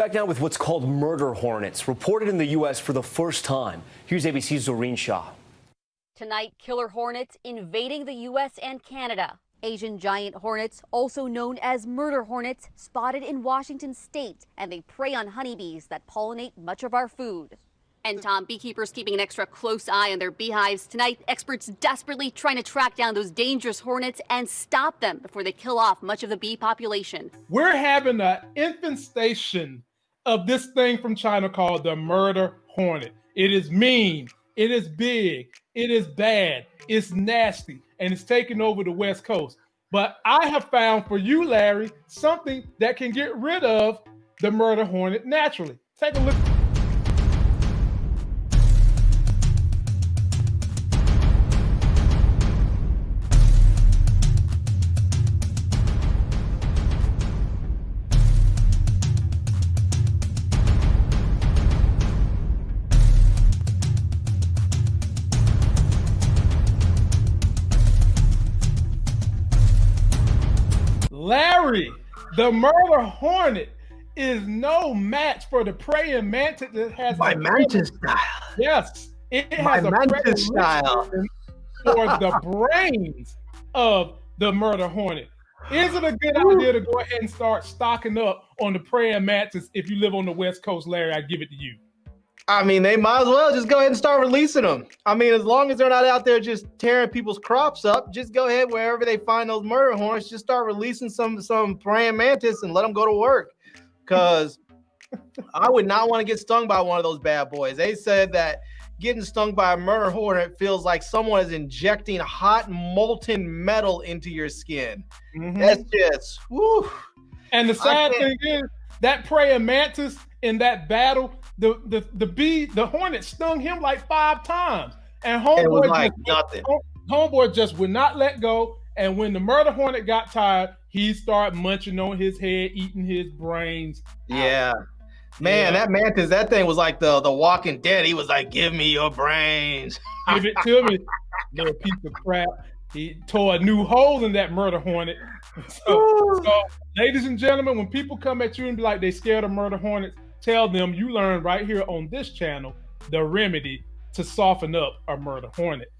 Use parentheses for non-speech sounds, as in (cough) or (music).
Back now with what's called murder hornets, reported in the U.S. for the first time. Here's ABC's Zohreen Shah. Tonight, killer hornets invading the U.S. and Canada. Asian giant hornets, also known as murder hornets, spotted in Washington state, and they prey on honeybees that pollinate much of our food. And Tom, beekeepers keeping an extra close eye on their beehives. Tonight, experts desperately trying to track down those dangerous hornets and stop them before they kill off much of the bee population. We're having an infestation of this thing from China called the murder hornet. It is mean, it is big, it is bad, it's nasty, and it's taking over the West Coast. But I have found for you, Larry, something that can get rid of the murder hornet naturally. Take a look. Larry, the murder hornet is no match for the praying mantis that has my mantis style. Yes, it my has a mantis style for the (laughs) brains of the murder hornet. Is it a good idea to go ahead and start stocking up on the praying mantis if you live on the West Coast, Larry? I give it to you. I mean, they might as well just go ahead and start releasing them. I mean, as long as they're not out there just tearing people's crops up, just go ahead wherever they find those murder horns, just start releasing some some praying mantis and let them go to work. Because I would not want to get stung by one of those bad boys. They said that getting stung by a murder hornet feels like someone is injecting hot molten metal into your skin. Mm-hmm. That's just woo. And the sad thing is that praying mantis in that battle the the the bee, the hornet stung him like five times, and homeboy like just, nothing. Homeboy just would not let go. And when the murder hornet got tired, he started munching on his head, eating his brains. Yeah. Out. Man, yeah. that mantis, that thing was like the the Walking Dead. He was like, "Give me your brains, give it to me, little piece of crap." He tore a new hole in that murder hornet. (laughs) So, so, ladies and gentlemen, when people come at you and be like they scared of murder hornets, tell them you learned right here on this channel the remedy to soften up a murder hornet.